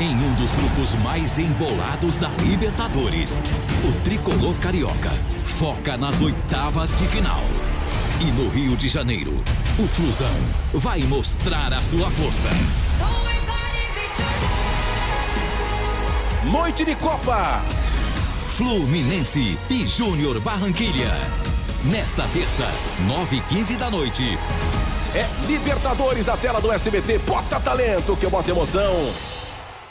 em um dos grupos mais embolados da Libertadores. O tricolor carioca foca nas oitavas de final. E no Rio de Janeiro, o Flusão vai mostrar a sua força. Noite de Copa. Fluminense e Júnior Barranquilha. Nesta terça, 9h15 da noite. É Libertadores da tela do SBT. Bota talento que eu boto emoção.